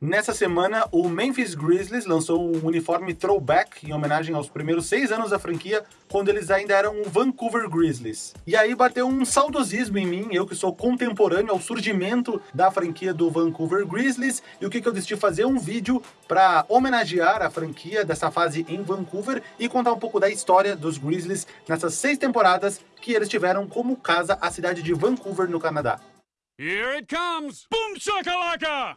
Nessa semana, o Memphis Grizzlies lançou um uniforme throwback em homenagem aos primeiros seis anos da franquia, quando eles ainda eram o Vancouver Grizzlies. E aí bateu um saudosismo em mim, eu que sou contemporâneo ao surgimento da franquia do Vancouver Grizzlies, e o que, que eu decidi fazer? Um vídeo para homenagear a franquia dessa fase em Vancouver e contar um pouco da história dos Grizzlies nessas seis temporadas que eles tiveram como casa a cidade de Vancouver, no Canadá. Here it comes! Boom shakalaka!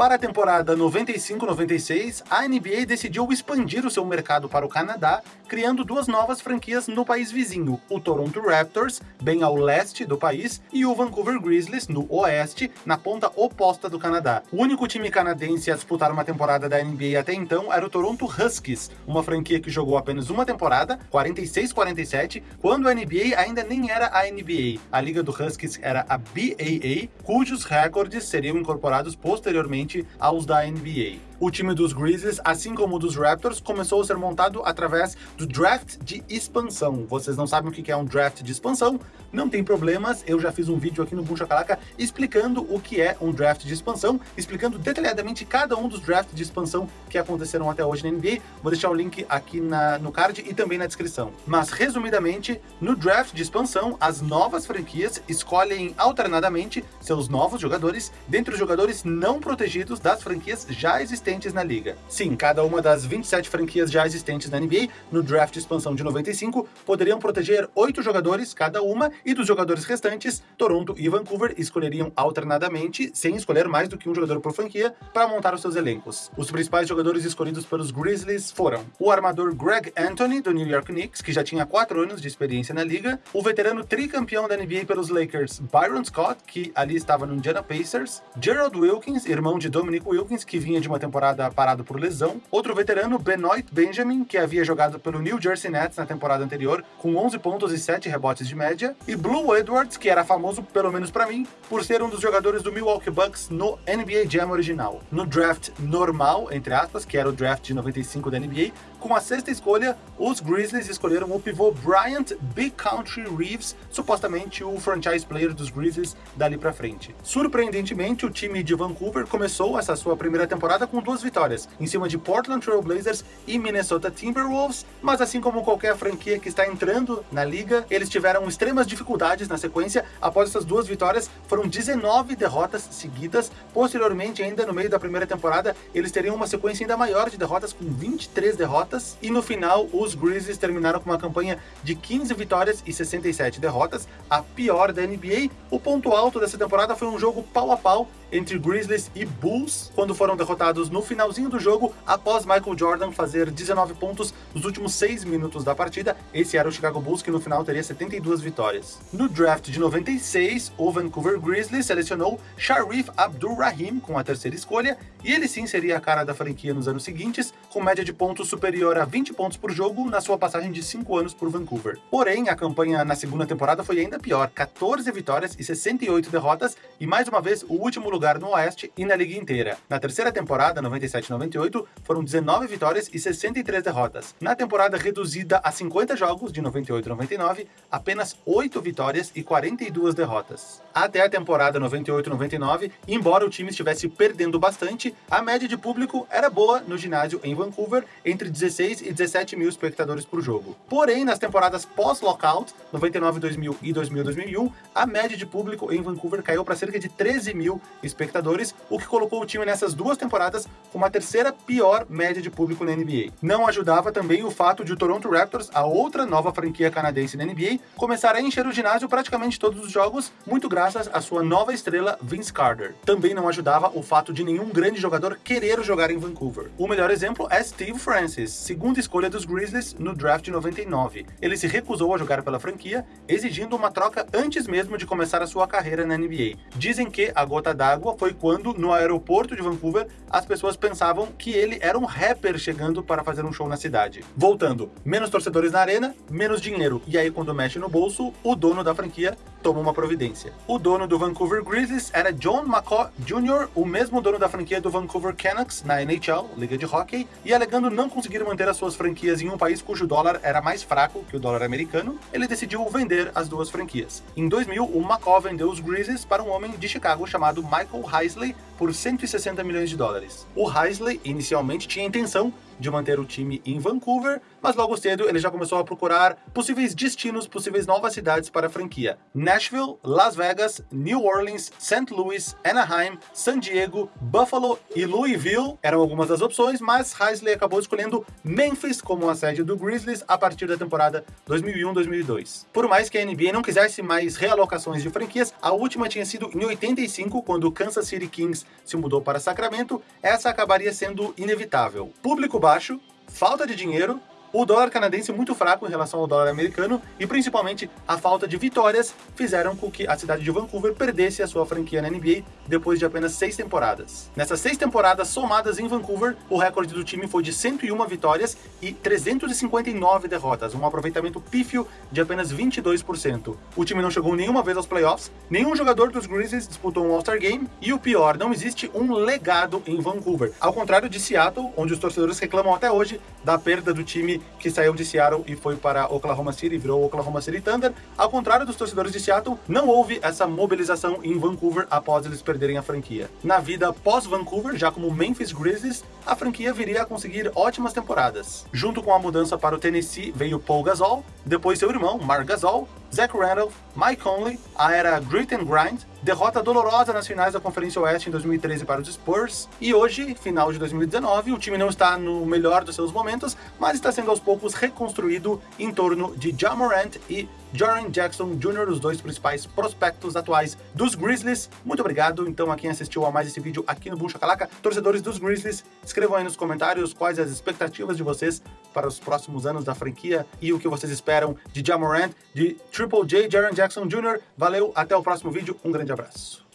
Para a temporada 95-96, a NBA decidiu expandir o seu mercado para o Canadá, criando duas novas franquias no país vizinho, o Toronto Raptors, bem ao leste do país, e o Vancouver Grizzlies, no oeste, na ponta oposta do Canadá. O único time canadense a disputar uma temporada da NBA até então era o Toronto Huskies, uma franquia que jogou apenas uma temporada, 46-47, quando a NBA ainda nem era a NBA. A liga do Huskies era a BAA, cujos recordes seriam incorporados posteriormente aos da NBA. O time dos Grizzlies, assim como o dos Raptors, começou a ser montado através do draft de expansão. Vocês não sabem o que é um draft de expansão? Não tem problemas, eu já fiz um vídeo aqui no Buncha Calaca explicando o que é um draft de expansão, explicando detalhadamente cada um dos drafts de expansão que aconteceram até hoje na NBA. Vou deixar o link aqui na, no card e também na descrição. Mas, resumidamente, no draft de expansão, as novas franquias escolhem alternadamente seus novos jogadores dentre os jogadores não protegidos das franquias já existentes existentes na liga. Sim, cada uma das 27 franquias já existentes na NBA, no draft de expansão de 95, poderiam proteger oito jogadores cada uma, e dos jogadores restantes, Toronto e Vancouver escolheriam alternadamente, sem escolher mais do que um jogador por franquia, para montar os seus elencos. Os principais jogadores escolhidos pelos Grizzlies foram o armador Greg Anthony, do New York Knicks, que já tinha 4 anos de experiência na liga, o veterano tricampeão da NBA pelos Lakers, Byron Scott, que ali estava no Indiana Pacers, Gerald Wilkins, irmão de Dominic Wilkins, que vinha de uma temporada temporada parado por lesão. Outro veterano, Benoit Benjamin, que havia jogado pelo New Jersey Nets na temporada anterior, com 11 pontos e 7 rebotes de média. E Blue Edwards, que era famoso, pelo menos para mim, por ser um dos jogadores do Milwaukee Bucks no NBA Jam original. No draft normal, entre aspas, que era o draft de 95 da NBA, com a sexta escolha, os Grizzlies escolheram o pivô Bryant Big Country Reeves, supostamente o franchise player dos Grizzlies dali para frente. Surpreendentemente, o time de Vancouver começou essa sua primeira temporada com duas vitórias, em cima de Portland Trail Blazers e Minnesota Timberwolves, mas assim como qualquer franquia que está entrando na liga, eles tiveram extremas dificuldades na sequência. Após essas duas vitórias, foram 19 derrotas seguidas. Posteriormente, ainda no meio da primeira temporada, eles teriam uma sequência ainda maior de derrotas, com 23 derrotas. E no final, os Grizzlies terminaram com uma campanha de 15 vitórias e 67 derrotas, a pior da NBA. O ponto alto dessa temporada foi um jogo pau a pau entre Grizzlies e Bulls, quando foram derrotados no finalzinho do jogo, após Michael Jordan fazer 19 pontos nos últimos 6 minutos da partida. Esse era o Chicago Bulls, que no final teria 72 vitórias. No draft de 96, o Vancouver Grizzlies selecionou Sharif Abdul-Rahim com a terceira escolha, e ele sim seria a cara da franquia nos anos seguintes, com média de pontos superior a 20 pontos por jogo na sua passagem de 5 anos por Vancouver. Porém, a campanha na segunda temporada foi ainda pior, 14 vitórias e 68 derrotas, e mais uma vez o último lugar no Oeste e na liga inteira. Na terceira temporada, 97-98, foram 19 vitórias e 63 derrotas. Na temporada reduzida a 50 jogos, de 98-99, apenas 8 vitórias e 42 derrotas. Até a temporada 98-99, embora o time estivesse perdendo bastante, a média de público era boa no ginásio em Vancouver, entre 16 e 17 mil espectadores por jogo. Porém, nas temporadas pós-lockout, 99-2000 e 2000-2001, a média de público em Vancouver caiu para cerca de 13 mil espectadores, o que colocou o time nessas duas temporadas com a terceira pior média de público na NBA. Não ajudava também o fato de o Toronto Raptors, a outra nova franquia canadense na NBA, começar a encher o ginásio praticamente todos os jogos, muito graças à sua nova estrela Vince Carter. Também não ajudava o fato de nenhum grande jogador querer jogar em Vancouver. O melhor exemplo é Steve Francis, segunda escolha dos Grizzlies no draft de 99. Ele se recusou a jogar pela franquia, exigindo uma troca antes mesmo de começar a sua carreira na NBA. Dizem que a gota d'água foi quando, no aeroporto de Vancouver, as pessoas pensavam que ele era um rapper chegando para fazer um show na cidade. Voltando, menos torcedores na arena, menos dinheiro. E aí, quando mexe no bolso, o dono da franquia toma uma providência. O dono do Vancouver Grizzlies era John McCaw Jr., o mesmo dono da franquia do Vancouver Canucks na NHL, Liga de Hockey, e alegando não conseguir manter as suas franquias em um país cujo dólar era mais fraco que o dólar americano, ele decidiu vender as duas franquias. Em 2000, o McCaw vendeu os Grizzlies para um homem de Chicago chamado Michael Heisley por 160 milhões de dólares. O Heisley inicialmente tinha a intenção de manter o time em Vancouver, mas logo cedo ele já começou a procurar possíveis destinos, possíveis novas cidades para a franquia. Nashville, Las Vegas, New Orleans, St. Louis, Anaheim, San Diego, Buffalo e Louisville eram algumas das opções, mas Heisley acabou escolhendo Memphis como a sede do Grizzlies a partir da temporada 2001-2002. Por mais que a NBA não quisesse mais realocações de franquias, a última tinha sido em 85, quando o Kansas City Kings se mudou para Sacramento, essa acabaria sendo inevitável. Público baixo, falta de dinheiro o dólar canadense muito fraco em relação ao dólar americano e principalmente a falta de vitórias fizeram com que a cidade de Vancouver perdesse a sua franquia na NBA depois de apenas seis temporadas. Nessas seis temporadas somadas em Vancouver, o recorde do time foi de 101 vitórias e 359 derrotas, um aproveitamento pífio de apenas 22%. O time não chegou nenhuma vez aos playoffs, nenhum jogador dos Grizzlies disputou um All-Star Game e o pior, não existe um legado em Vancouver, ao contrário de Seattle, onde os torcedores reclamam até hoje da perda do time que saiu de Seattle e foi para Oklahoma City, virou Oklahoma City Thunder. Ao contrário dos torcedores de Seattle, não houve essa mobilização em Vancouver após eles perderem a franquia. Na vida pós-Vancouver, já como Memphis Grizzlies, a franquia viria a conseguir ótimas temporadas. Junto com a mudança para o Tennessee veio Paul Gasol, depois seu irmão, Mark Gasol, Zach Randolph, Mike Conley, a era Grit and Grind, derrota dolorosa nas finais da Conferência Oeste em 2013 para os Spurs, e hoje, final de 2019, o time não está no melhor dos seus momentos, mas está sendo aos poucos reconstruído em torno de Ja Morant e Jaren Jackson Jr., os dois principais prospectos atuais dos Grizzlies. Muito obrigado, então, a quem assistiu a mais esse vídeo aqui no Boom Shakalaka. Torcedores dos Grizzlies, escrevam aí nos comentários quais as expectativas de vocês para os próximos anos da franquia e o que vocês esperam de Ja Morant, de Triple J, Jaren Jackson Jr. Valeu, até o próximo vídeo, um grande abraço.